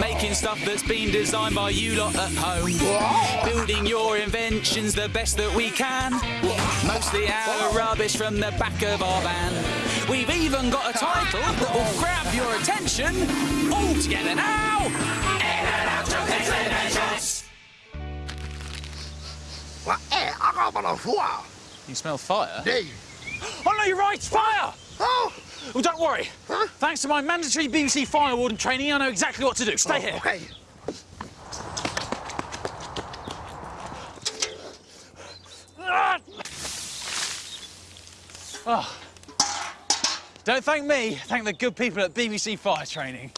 Making stuff that's been designed by you lot at home. Building your inventions the best that we can. Mostly of rubbish from the back of our van. We've even got a title that will grab your attention. All together now. In and out of explanations. I got on fire. You smell fire? Hey. Oh, no, you're right, fire! Oh, Well, don't worry. Huh? Thanks to my mandatory BBC fire warden training, I know exactly what to do. Stay here. okay. Ah! Oh. Don't thank me, thank the good people at BBC Fire Training.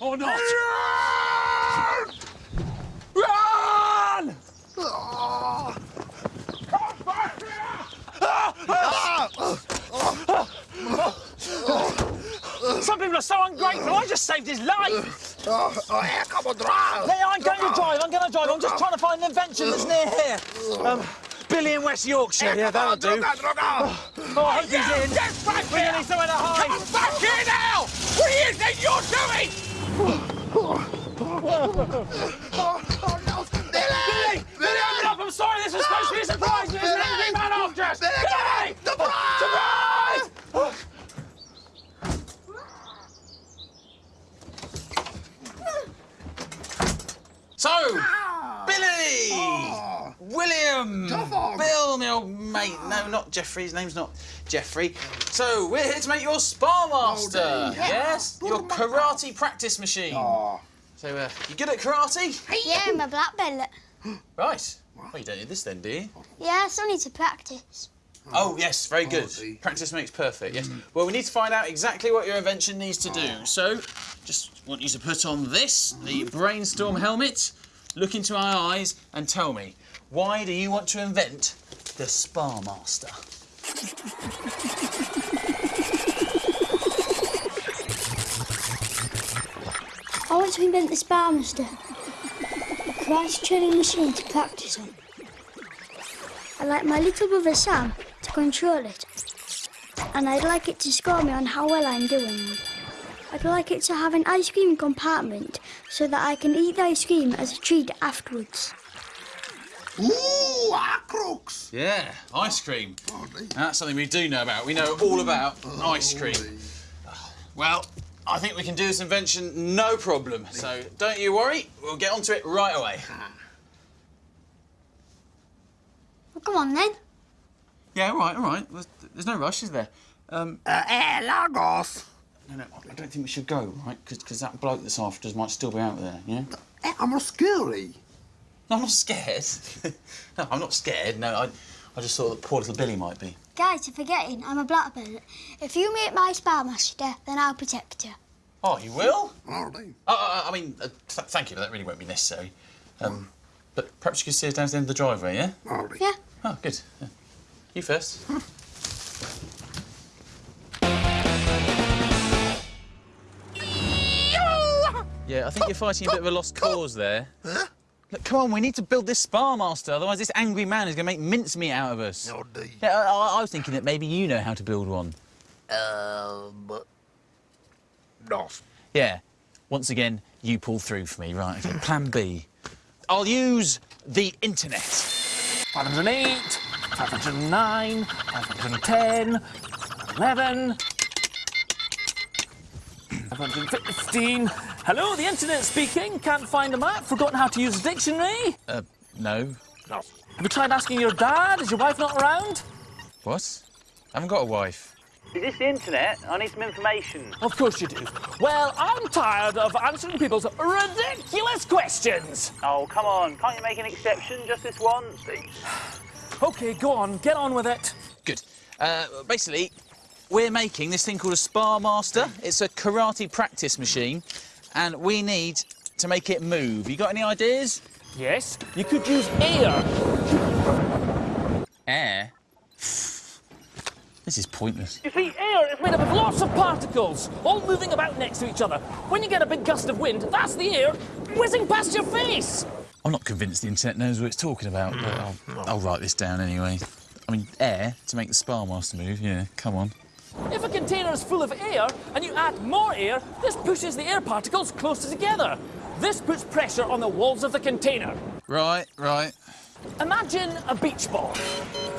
Or not. Run! Oh. Some people are so ungrateful. I just saved his life. Oh, oh, eh, come on, drive. Hey, I'm going to drive. I'm going to drive. I'm just trying to find an invention that's near here. Um, Billy in West Yorkshire. Yeah, that'll do. Droga. Oh, I hope he's in. We're here. gonna need somewhere to hide. Come back here now. What do you think you're doing? Billy! Oh. William! Tough. Bill, my old mate. No, not Jeffrey. His name's not Jeffrey. So, we're here to make your Spar Master. Oh, dear. yes? Your karate practice machine. Oh. So, uh, you good at karate? Yeah, I'm a black belt. Right. Well, you don't need this then, do you? Yeah, I still need to practice. Oh, yes, very good. see. Practice makes perfect, yes. Well, we need to find out exactly what your invention needs to do. So, just want you to put on this, the brainstorm helmet, look into our eyes and tell me, why do you want to invent the Spar Master? I want to invent the Spar Master. A karate training machine to practice on. I'd like my little brother Sam to control it. And I'd like it to score me on how well I'm doing. I'd like it to have an ice cream compartment so that I can eat the ice cream as a treat afterwards. Ooh, ah, crooks. Yeah, ice cream. Oh. That's something we do know about. We know all about ice cream. dear. Well, I think we can do this invention no problem. So don't you worry, we'll get onto it right away. Well, come on then. Yeah, all right, all right. There's, there's no rush, is there? Um, Uh, eh, Lagos. No, no, I don't think we should go, right? Because that bloke that's after us might still be out there, yeah? Eh, I'm not scary. No, I'm not scared. no, I'm not scared. No, I, I just thought that poor little Billy might be. Guys, you're forgetting I'm a black belt. If you meet my Spar Master, then I'll protect you. Oh, you will? Oh. Oh, uh, I mean, uh, th thank you, but that really won't be necessary. Um, but perhaps you could see us down to the end of the driveway, yeah? Oh, dear. Yeah. Oh, good. Yeah. You first. Yeah, I think you're fighting a bit of a lost cause there. Huh? Look, come on, we need to build this Spar Master, otherwise this angry man is going to make mincemeat out of us. Oh, dear. Yeah, I, I was thinking that maybe you know how to build one. Um, no. Yeah. Once again, you pull through for me, right? Okay, plan B. I'll use the internet. 508, 509, 510, 11, 515. Hello, the internet speaking. Can't find a map. Forgotten how to use a dictionary. Uh, no. No. Have you tried asking your dad? Is your wife not around? What? I haven't got a wife. Is this the internet? I need some information. Of course you do. Well, I'm tired of answering people's ridiculous questions. Oh, come on. Can't you make an exception just this once? Okay, go on. Get on with it. Good. Uh, basically, we're making this thing called a Spar Master. It's a karate practice machine, and we need to make it move. You got any ideas? Yes, you could use air. Air? This is pointless. You see, air is made up of lots of particles, all moving about next to each other. When you get a big gust of wind, that's the air whizzing past your face. I'm not convinced the internet knows what it's talking about, but I'll, I'll write this down anyway. I mean, air to make the Spar Master move, yeah, come on. If a container is full of air and you add more air, this pushes the air particles closer together. This puts pressure on the walls of the container. Right, right. Imagine a beach ball.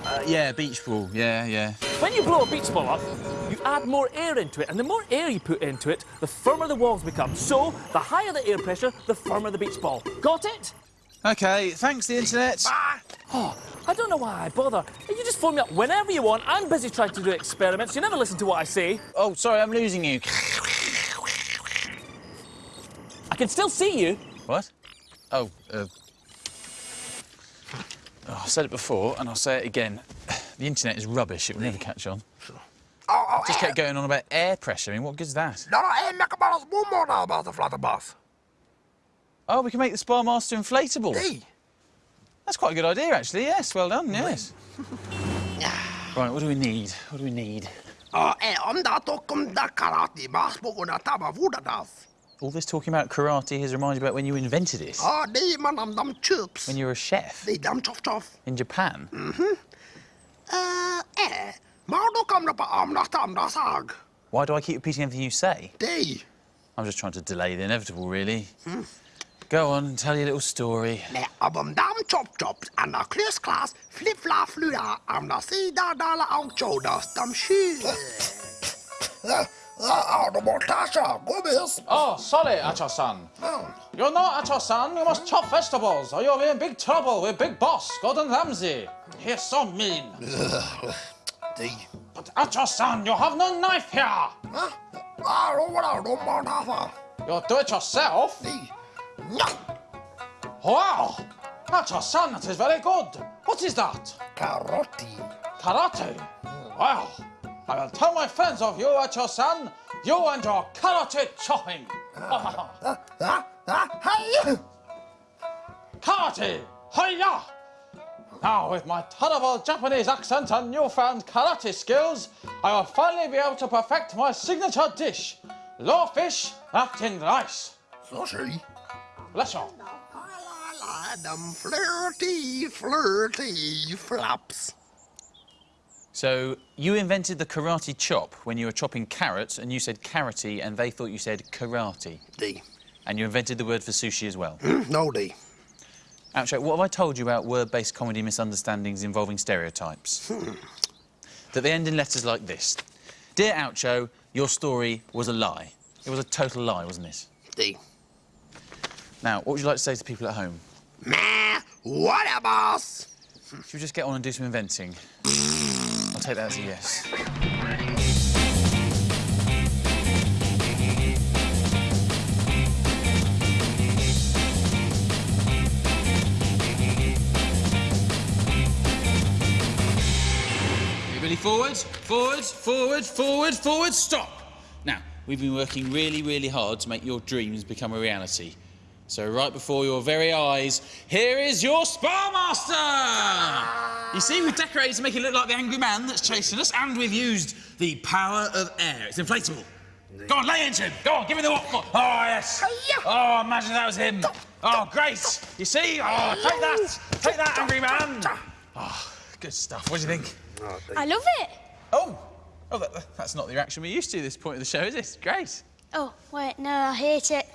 Uh, yeah, beach ball. Yeah, yeah. When you blow a beach ball up, you add more air into it, and the more air you put into it, the firmer the walls become. So, the higher the air pressure, the firmer the beach ball. Got it? Okay, thanks, the internet. Oh, I don't know why I bother. You just phone me up whenever you want. I'm busy trying to do experiments. You never listen to what I say. Oh, sorry, I'm losing you. I can still see you. What? Oh, uh... Oh, I said it before, and I'll say it again. The internet is rubbish. It will never catch on. Sure. Oh, oh, Just eh, kept going on about air pressure. I mean, what good's that? No, no, eh, make a balance one more now about the flutterbass. Oh, we can make the Spar Master inflatable. Hey. That's quite a good idea, actually. Yes, well done. Yes. right, what do we need? What do we need? Oh, eh, om dat ook om de karate baas boven de taba voeder das. All this talking about karate has reminded me about when you invented it. Oh, die man am dam chips. When you were a chef Die dam chof chof. in Japan. Uh, eh, maar dan kom op am nach tam das sag. Why do I keep repeating everything you say? I'm just trying to delay the inevitable, really. Go on and tell your little story. Nee, ab om dam chop chops aan de klusklas flip flap fluda am da sida dala ang chodas dam shu. Ah, de montasha, kom. Oh, sorry, Acho-san. You're not Acho-san. You must chop vegetables, or you'll be in big trouble with Big Boss, Gordon Ramsay. He's so mean. But Acho-san, you have no knife here. Huh? Ah, de wala, de montasha. You'll do it yourself. Die. That's Wow! Acho-san, that is very good. What is that? karate. Karate? Wow! I will tell my friends of you, your son. You and your karate chopping. Ah, ah. Karate! Hiya! Now, with my terrible Japanese accent and newfound karate skills, I will finally be able to perfect my signature dish, raw fish wrapped in rice. Sushi. Bless you. La la la, them flirty, flirty flaps. So, you invented the karate chop when you were chopping carrots, and you said karate, and they thought you said karate. Die. And you invented the word for sushi as well. Mm, no, die. Oucho, what have I told you about word-based comedy misunderstandings involving stereotypes? Hmm. that they end in letters like this. Dear Oucho, your story was a lie. It was a total lie, wasn't it? Die. Now, what would you like to say to people at home? Meh, what a boss. Should we just get on and do some inventing? I'll take that as a yes. Everybody forward, forward, forward, forward, forward, stop. Now, we've been working really, really hard to make your dreams become a reality. So right before your very eyes, here is your Spar Master! You see, we've decorated to make it look like the angry man that's chasing us, and we've used the power of air. It's inflatable. Go on, lay into him. Go on, give me the what? Oh, yes. Oh, imagine that was him. Oh, great. You see? Oh, take that. Take that, angry man. Oh, good stuff. What do you think? I love it. Oh, oh, that, that's not the reaction we're used to at this point of the show, is it? Great. Oh, wait, no, I hate it.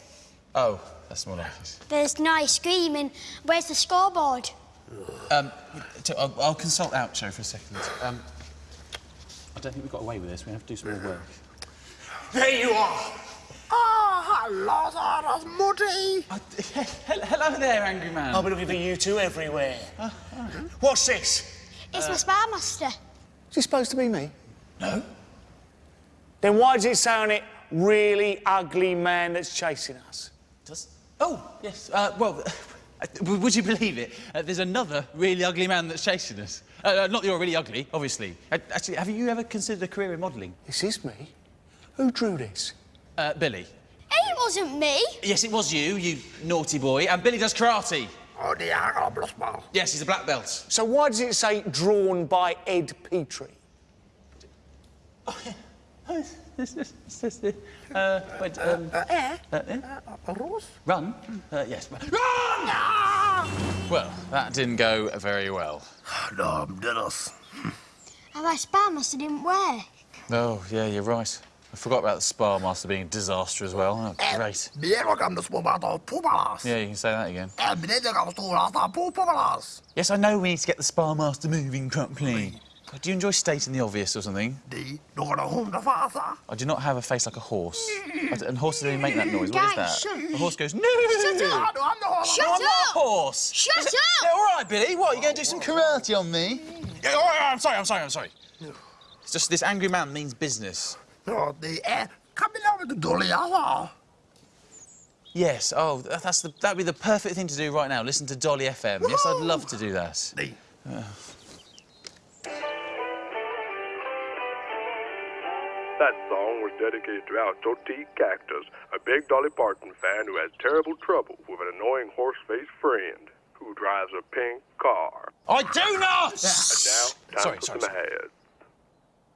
Oh, that's more like it. There's nice screaming. Where's the scoreboard? Um, t- I'll, I'll consult Oucho for a second. Um, I don't think we got away with this. We have to do some more work. There you are. Ah, hello, Sarah's muddy. Uh, hello there, angry man. I'll be looking for you two everywhere. What's this? It's my spar master. Is it supposed to be me? No. Then why does it say on it, really ugly man that's chasing us? Does? Oh, yes. Uh, well, would you believe it? Uh, there's another really ugly man that's chasing us. Uh, uh, not that you're really ugly, obviously. Uh, actually, have you ever considered a career in modelling? This is me. Who drew this? Uh, Billy. It wasn't me. Yes, it was you, you naughty boy. And Billy does karate. Oh, die agablos ball. Yes, he's a black belt. So why does it say drawn by Ed Petrie? Uh, wait, um, Eh? uh, eh? Roos? Run? Uh, yes. Run! Well, that didn't go very well. Dom diddles. And my spar master didn't work. Oh, yeah, you're right. I forgot about the Spar Master being a disaster as well. Oh, great. Meer kan de spoorbato poepelas. Yeah, you can say that again. En beneden kan de stoelasta poepelas. Yes, I know we need to get the Spar Master moving properly. God, do you enjoy stating the obvious or something? Die door de hondenvaser. I do not have a face like a horse. And horses only make that noise. What is that? Guys, shut- A horse goes, no! Shut Ja, up! du har de honden. Shut I'm not a up! horse. Shut Is it- up! Yeah, all right, Billy. What, you going to do some karate on me? Yeah, all right, I'm sorry, I'm sorry, I'm sorry. It's just this angry man means business. Ja, die. Kom je nou met de dolle jas Yes, oh, that- that's the, that'd be the perfect thing to do right now. Listen to Dolly FM. Yes, I'd love to do that. Die. That song was dedicated to Oucho T. Cactus, a big Dolly Parton fan who has terrible trouble with an annoying horse-faced friend who drives a pink car. I do not! And now, time Sorry, for sorry, some sorry. ads.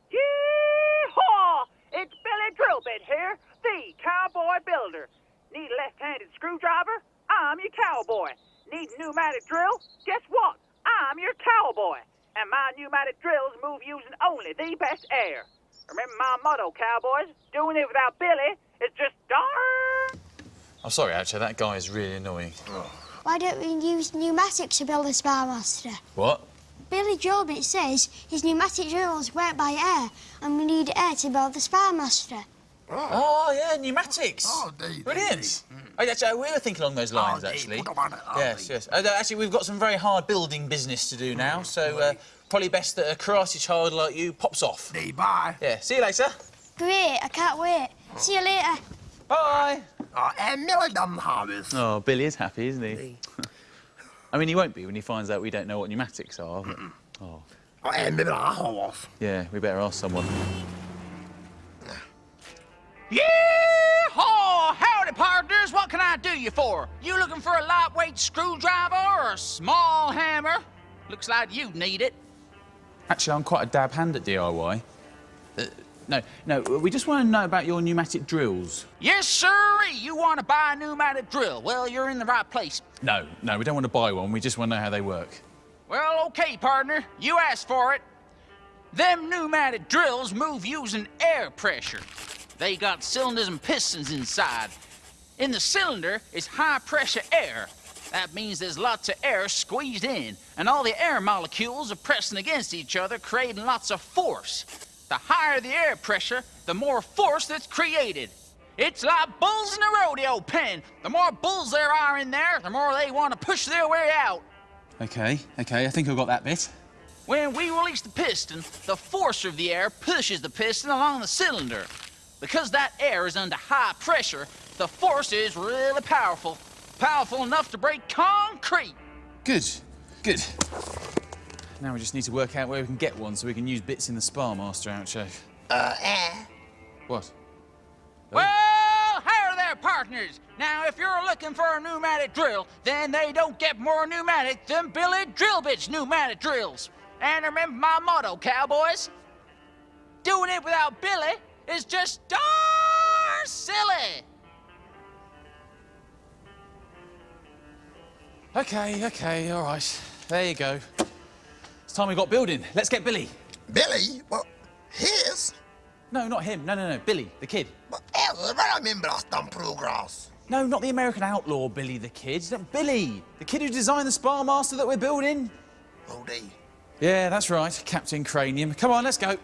Yee-haw! It's Billy Drillbit here, the cowboy builder. Need a left-handed screwdriver? I'm your cowboy. Need a pneumatic drill? Guess what? I'm your cowboy. And my pneumatic drills move using only the best air. Remember my motto, cowboys? Doing it without Billy is just darn. I'm sorry, actually, that guy is really annoying. Why don't we use pneumatics to build the Spar Master What? Billy Drillbit says his pneumatic drills work by air, and we need air to build the Spar Master. Oh, yeah, pneumatics. Oh, die, die, Brilliant. Oh, actually, we were thinking along those lines, Oh, actually. put 'em on it. Oh, Yes, die. yes. Uh, actually, we've got some very hard building business to do now, so uh, probably best that a karate child like you pops off. Die, bye. Yeah, see you later. Great, I can't wait. See you later. Bye. Ah, ja, en Millie dan Harvis. Oh, Billy is happy, isn't he? I mean, he won't be when he finds out we don't know what pneumatics are. But... Oh, ah, Ja, en met haar horse. yeah, we better ask someone. Yeehaw! Howdy, partners. What can I do you for? You looking for a lightweight screwdriver or a small hammer? Looks like you need it. Actually, I'm quite a dab hand at DIY. Uh, no, no, we just want to know about your pneumatic drills. Yes, sirree. You want to buy a pneumatic drill? Well, you're in the right place. No, no, we don't want to buy one. We just want to know how they work. Well, okay, partner. You asked for it. Them pneumatic drills move using air pressure. They got cylinders and pistons inside. In the cylinder is high pressure air. That means there's lots of air squeezed in, and all the air molecules are pressing against each other, creating lots of force. The higher the air pressure, the more force that's created. It's like bulls in a rodeo pen. The more bulls there are in there, the more they want to push their way out. Okay, okay, I think I got that bit. When we release the piston, the force of the air pushes the piston along the cylinder. Because that air is under high pressure, the force is really powerful. Powerful enough to break concrete. Good, good. Now we just need to work out where we can get one so we can use bits in the Spar Master outro. Uh, eh. What? Well, howdy there, partners. Now, if you're looking for a pneumatic drill, then they don't get more pneumatic than Billy Drillbit's pneumatic drills. And remember my motto, cowboys. Doing it without Billy is just darn silly. Okay, okay, all right. There you go. It's time we got building. Let's get Billy. Billy? Well, his? No, not him. No, no, no. Billy, the kid. Er, waar remember dan progress? No, not the American outlaw Billy the kid. Billy, the kid who designed the Spar Master that we're building. Oh, die. Yeah, that's right, Captain Cranium. Come on, let's go.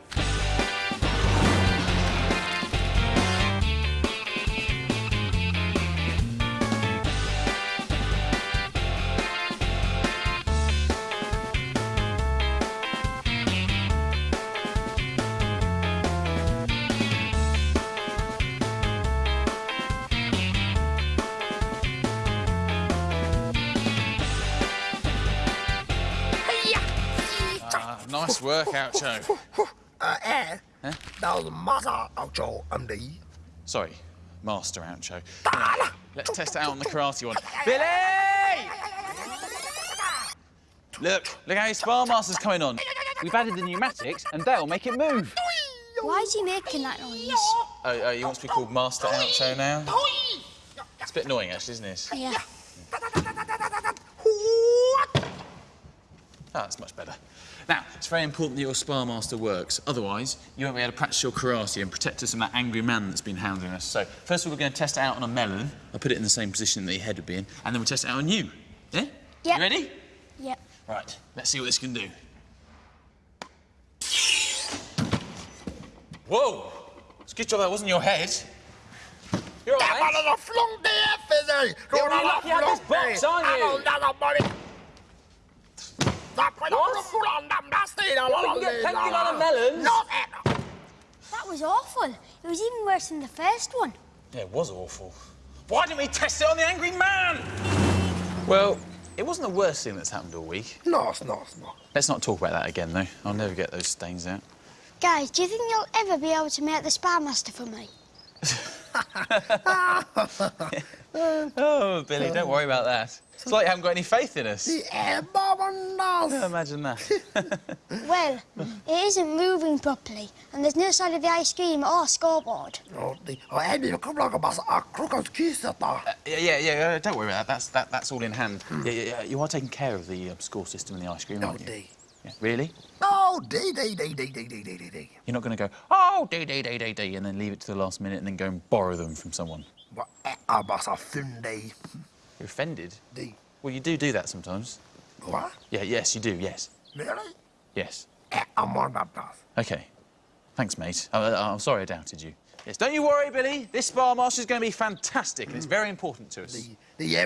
Nice work, Oucho. Uh, eh. Dat was een massa outro, MD. Sorry, Master Oucho. Anyway, let's test it out on the karate one. Billy! Look, look how your Spar Master's coming on. We've added the pneumatics and they'll make it move. Why is he making that noise? Oh, oh, you want to be called Master Oucho now? It's a bit annoying, actually, isn't it? Yeah. Ah, that's much better. Now, it's very important that your Spar Master works. Otherwise, you won't be able to practice your karate and protect us from that angry man that's been hounding us. So, first of all, we're going to test it out on a melon. I'll put it in the same position that your head would be in. And then we'll test it out on you. Yeah? Yep. You ready? Yep. Right, let's see what this can do. Whoa! It's a good job that wasn't your head. You're all That right. one of the flung the F is there. You're really lucky I had this box, aren't you? Well, we can get plenty of melons. That was awful. It was even worse than the first one. Yeah, it was awful. Why didn't we test it on the angry man? Well, it wasn't the worst thing that's happened all week. No, it's not, it's not. Let's not talk about that again, though. I'll never get those stains out. Guys, do you think you'll ever be able to make the Spar Master for me? Oh, Billy, don't worry about that. It's like you haven't got any faith in us. Yeah, Baba knows. Imagine that. Well, it isn't moving properly, and there's no sign of the ice cream or scoreboard. No, the- oh, Eddie, come like a bus. A crooked kiss at that. yeah, yeah, yeah. Uh, don't worry about that. That's that, that's all in hand. Yeah, yeah, yeah. You are taking care of the um, score system and the ice cream, No, aren't you? D. Yeah. Really? No, D, D, D, D, D, D, D, D, D. You're not going to go, oh, D, D, D, D, D, and then leave it to the last minute and then go and borrow them from someone. Vad är bara fyndig? You're offended? D. Well, you do do that sometimes. What? Yeah, yes, you do, yes. Really? Yes. Eh, I'm on that bus. OK. Thanks, mate. I, I'm sorry I doubted you. Yes, don't you worry, Billy. This Spar Master's going to be fantastic and it's very important to us. Yeah,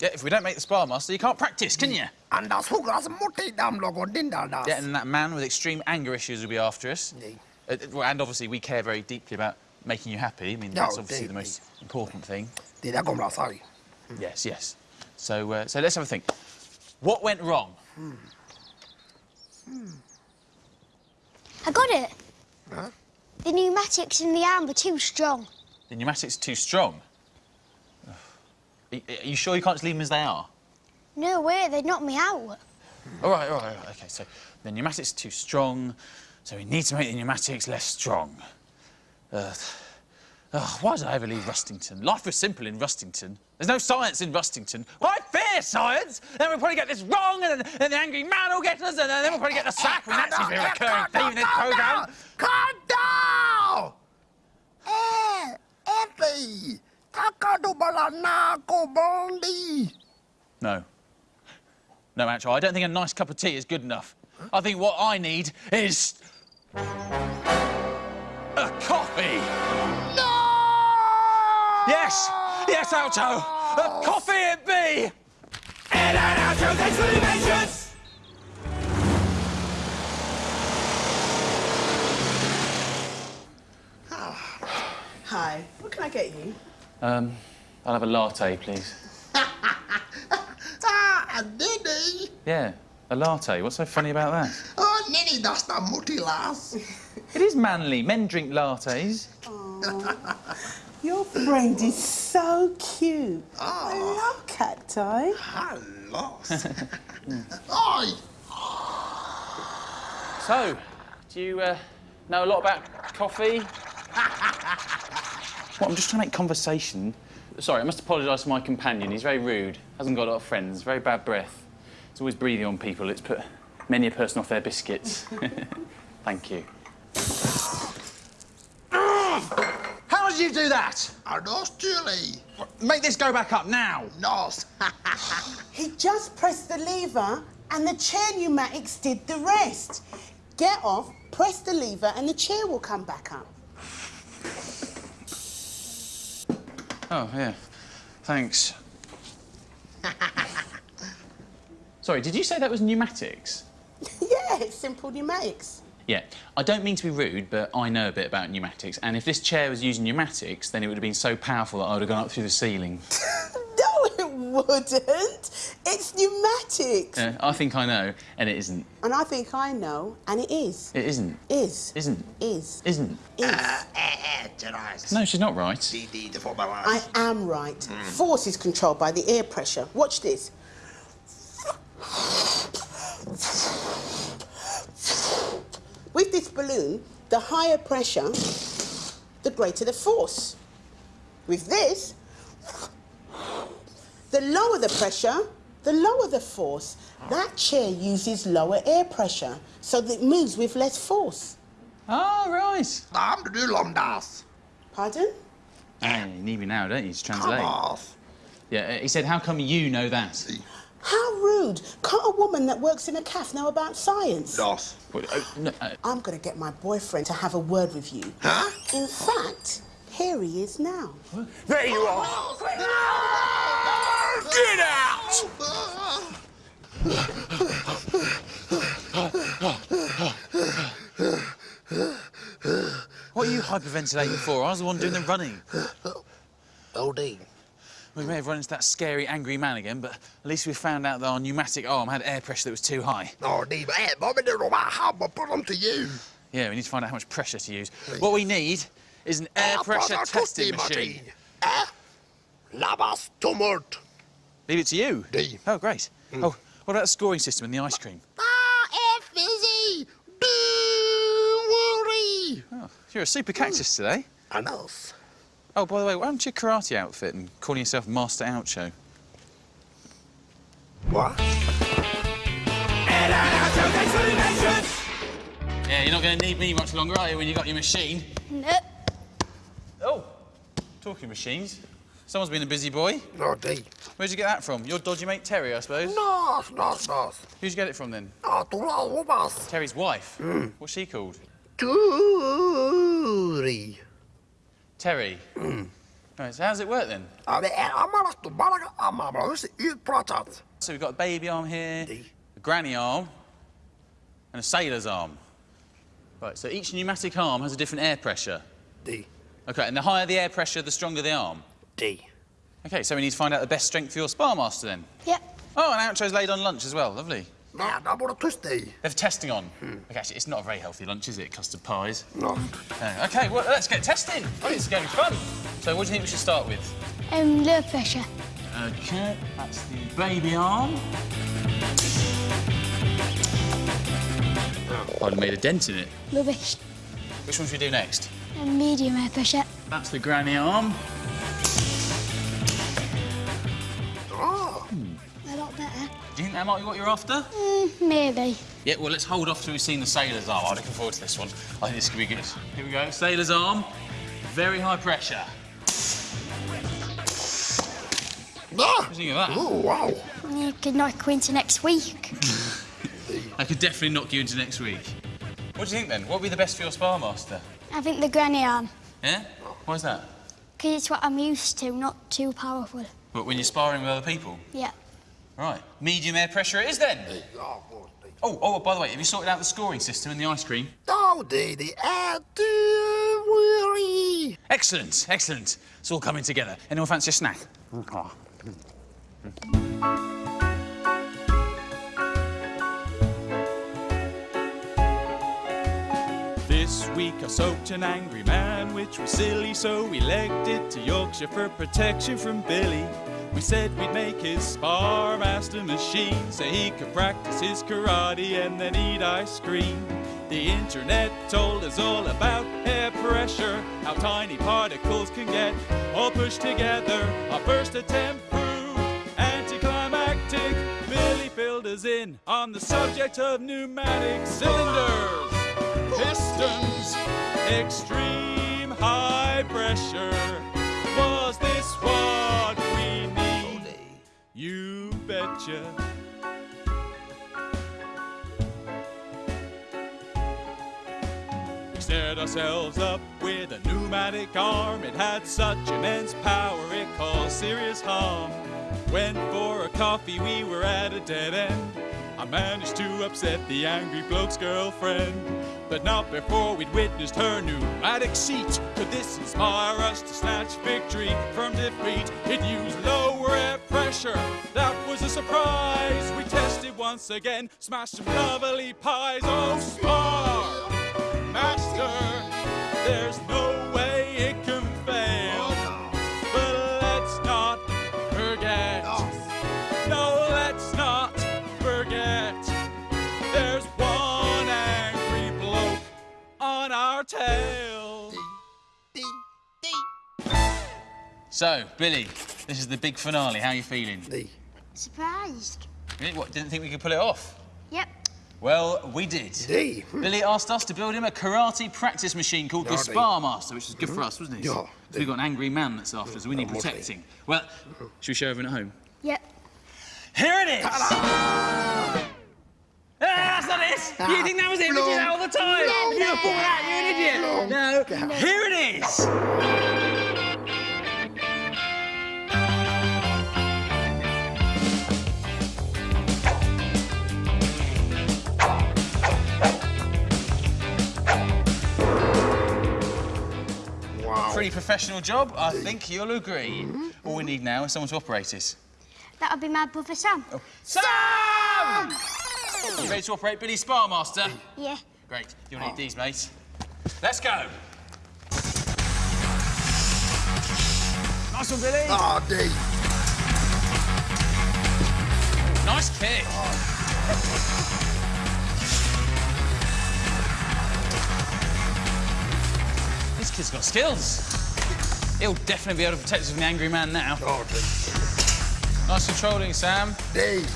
if we don't make the Spar Master, you can't practice, can you? Annars hugger alltså mot i dem någon din där där. Yeah, and that man with extreme anger issues will be after us. Uh, and obviously, we care very deeply about making you happy. I mean, No, that's obviously they- the most important thing. Det där kommer att säga. Yes, yes. So, uh, so let's have a think. What went wrong? Hmm. Hmm. I got it. Huh? The pneumatics in the arm were too strong. The pneumatics are too strong. Are are you sure you can't just leave them as they are? No way, they'd knock me out. All right, all right, all right. OK, so the pneumatics are too strong, so we need to make the pneumatics less strong. Uh, ugh, why did I ever leave Rustington? Life was simple in Rustington. There's no science in Rustington. Why fear science? Then we'll probably get this wrong, and then, and the angry man will get us, and then we'll probably get the sack. And that seems to be a recurring theme in this programme. Calm down! Eh, Effie! Tackar du bara nako bondi? No. No, actually, I don't think a nice cup of tea is good enough. I think what I need is. A coffee! No! Yes! Yes, Oucho! A coffee it be! Hi, what can I get you? Um, I'll have a latte, please. Ah, Diddy! Yeah, a latte. What's so funny about that? Oh, Nini tästä mutilas. It is manly. Men drink lattes. Your friend is so cute. I love cacti. Hallå! Oj! So, do you uh, know a lot about coffee? well, I'm just trying to make conversation. Sorry, I must apologise to my companion. He's very rude, hasn't got a lot of friends, very bad breath. He's always breathing on people. It's put many a person off their biscuits. Thank you. How did you do that? Are those chili? Make this go back up now. Nos. He just pressed the lever and the chair pneumatics did the rest. Get off, press the lever, and the chair will come back up. Oh, yeah. Thanks. Sorry, did you say that was pneumatics? yeah, it's simple pneumatics. Yeah, I don't mean to be rude, but I know a bit about pneumatics, and if this chair was using pneumatics, then it would have been so powerful that I would have gone up through the ceiling. No, it wouldn't. It's pneumatics. Yeah, I think I know, and it isn't. And I think I know, and it is. It isn't. Is. Isn't. Is. Isn't. Is. Eh, eh, Therese. No, she's not right. Didi, det får bara. I am right. Force is controlled by the air pressure. Watch this. With this balloon, the higher pressure, the greater the force. With this, the lower the pressure, The lower the force, that chair uses lower air pressure, so that it moves with less force. Oh, right. I'm the new Lomdas. Pardon? Ah, you need me now, don't you, to translate? Come off. Yeah, he said, how come you know that? How rude. Can't a woman that works in a cafe know about science? Dos. No, I'm going to get my boyfriend to have a word with you. Huh? In fact, here he is now. There you are. Get out! what are you hyperventilating for? I was the one doing the running. OD. We may have run into that scary, angry man again, but at least we found out that our pneumatic arm had air pressure that was too high. OD, man. Bobby didn't know about how to put them to you. Yeah, we need to find out how much pressure to use. What we need is an air pressure testing machine. Eh? Labas tumult. Leave it to you. D. Oh, great. Oh, what about the scoring system and the ice cream? Ah, F fizzy. Do worry. Oh, you're a super cactus today. Enough. Oh, by the way, why don't you karate outfit and calling yourself Master Oucho? What? Yeah, you're not going to need me much longer, are you, when you got your machine? No. Oh, talking machines. Someone's been a busy boy. No, D. Where'd you get that from? Your dodgy mate Terry, I suppose? Nos, nos, nos. Who'd you get it from then? Ah, tu la lubas. Terry's wife. What's she called? Turi. Terry. Right, so how does it work then? Det är Amaras tu balaga Amaras utpratat. So we've got a baby arm here, a granny arm, and a sailor's arm. Right, so each pneumatic arm has a different air pressure. D. Okay, and the higher the air pressure, the stronger the arm. D. Okay, so we need to find out the best strength for your spar master then. Yep. Oh, and Oucho's laid on lunch as well. Lovely. Nej, där borde tyst dig. They have testing on. Okay, actually, it's not a very healthy lunch, is it? Custard pies. No. Uh, okay, well, let's get testing. Oh, it's going to be fun. So, what do you think we should start with? Um, low pressure. Okay, that's the baby arm. I'd have made a dent in it. Rubbish. Which one should we do next? Um, medium air pressure. That's the granny arm. Do you think that might be what you're after? Mm, maybe. Yeah, well, let's hold off till we've seen the sailor's arm. I'm looking forward to this one. I think this could be good. Here we go. Sailor's arm. Very high pressure. ah. What do you think of that? Oh, wow. You could knock you into next week. I could definitely knock you into next week. What do you think then? What would be the best for your spar master? I think the granny arm. Yeah? Why's that? Because it's what I'm used to, not too powerful. But when you're sparring with other people? Yeah. Right. Medium air pressure it is then. Ja, God. Oh, oh, oh, by the way, have you sorted out the scoring system and the ice cream? Oh, det, det är du worry. Excellent, excellent. It's all coming together. Anyone fancy a snack? This week I soaked an angry man, which was silly, so we legged it to Yorkshire for protection from Billy. We said we'd make his spar master machine so he could practice his karate and then eat ice cream. The internet told us all about air pressure, how tiny particles can get all pushed together. Our first attempt proved anticlimactic. Billy filled us in on the subject of pneumatic cylinders pistons, extreme betcha. We set ourselves up with a pneumatic arm. It had such immense power it caused serious harm. Went for a coffee, we were at a dead end. I managed to upset the angry bloke's girlfriend, but not before we'd witnessed her pneumatic seat. Could this inspire us to snatch victory from defeat? It used lower air pressure, that was a surprise. We tested once again, smashed some lovely pies. Oh, spar, master, there's no way it can fail. But let's not forget. No, let's not forget. There's one angry bloke on our tail. So, Billy, this is the big finale. How are you feeling? D. Surprised. Really? What, didn't think we could pull it off? Yep. Well, we did. Billy asked us to build him a karate practice machine called the Yeah, Spar Master, which is good for us, wasn't it? Yeah, So we've got an angry man that's after us, so we need protecting. Well, should we show everyone at home? Yep. Here it is! Ah, that's not it! You think that was it? We do that all the time! Never. You thought that, you idiot! No, here it is! Pretty professional job, I think you'll agree. All we need now is someone to operate it. That'll be my brother Sam. Oh. Sam! You ready to operate Billy Spar Master? Yeah. Great. You'll need these, mate. Let's go. Nice one, Billy. Oh, D. Nice kick. This kid's got skills. He'll definitely be able to protect us from the angry man now. Oh, Nice controlling, Sam. D.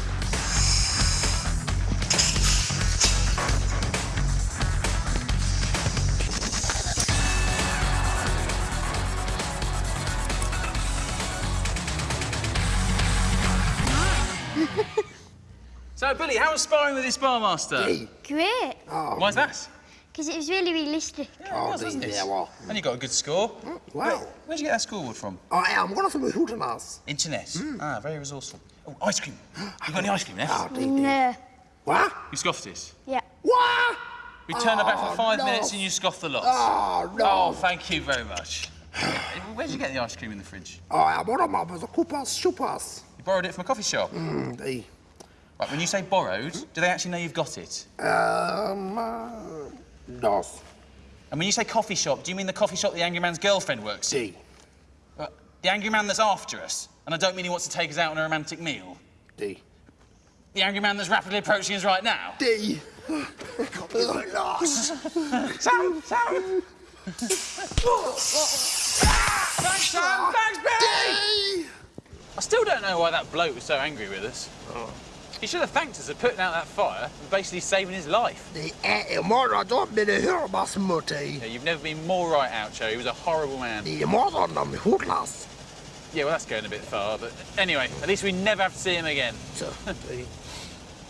So, Billy, how was sparring with your spar master? D. Great. Oh. Why's that? Because it was really realistic. Oh, was, D. wasn't it? Yeah, well. And you got a good score. Wow. Where'd you get that scoreboard from? I am one of the Hootenannies. Internet. Ah, very resourceful. Oh, ice cream. You got any ice cream left? Oh, D. D. No. What? You scoffed it. Yeah. What? We turned her back for five no. minutes and you scoffed the lot. Oh, no. Oh, thank you very much. Where'd you get the ice cream in the fridge? Oh, I am one of my brother Cooper's supers. You borrowed it from a coffee shop. Mm, D. Right, when you say borrowed, do they actually know you've got it? Um, uh, dos. And when you say coffee shop, do you mean the coffee shop the angry man's girlfriend works in? D. Uh, the angry man that's after us? And I don't mean he wants to take us out on a romantic meal. D. The angry man that's rapidly approaching us right now? D. Lost. Sam! Sam! Thanks, Sam! Thanks, Billy! D. I still don't know why that bloke was so angry with us. He should have thanked us for putting out that fire and basically saving his life. Är imorgon då blir det hörbarsmutti. Yeah, you've never been more right out, Joe. He was a horrible man. Är imorgon de hotlas. Yeah, well, that's going a bit far, but anyway, at least we never have to see him again. Så.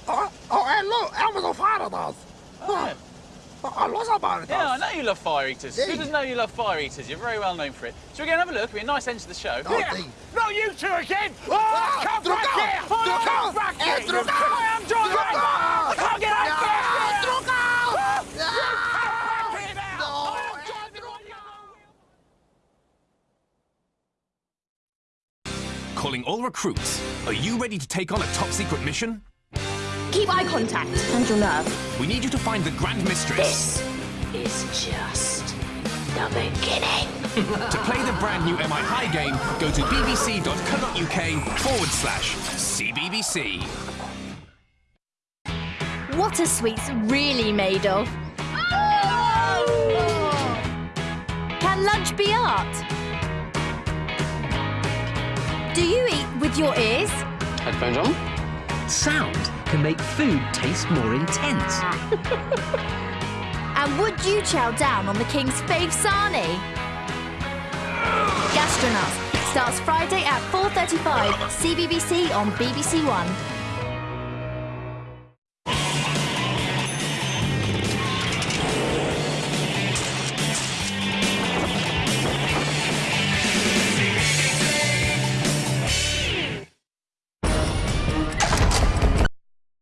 Ja, ja, hello, Amazon Faradas. Yeah. I lost about it. Yeah, I know you love fire eaters. Who doesn't know you love fire eaters? You're very well known for it. Shall we go and have a look? It'll be a nice end to the show. Oh, D. Not you two again! Ah, come Drucker! back here! Drucker! Come back here! Eh, Drucker! I am John I can't get out Ja, fast Drucker! Ja! here now! No, I am eh, John Wayne! Calling all recruits. Are you ready to take on a top secret mission? Keep eye contact and your nerve. We need you to find the Grand Mistress. This is just the beginning. To play the brand new MI High game, go to bbc.co.uk forward slash CBBC. What are sweets really made of? Can lunch be art? Do you eat with your ears? Headphones on? Sound can make food taste more intense. And would you chow down on the king's fave sarnie? Gastronauts starts Friday at 4.35 CBBC on BBC One.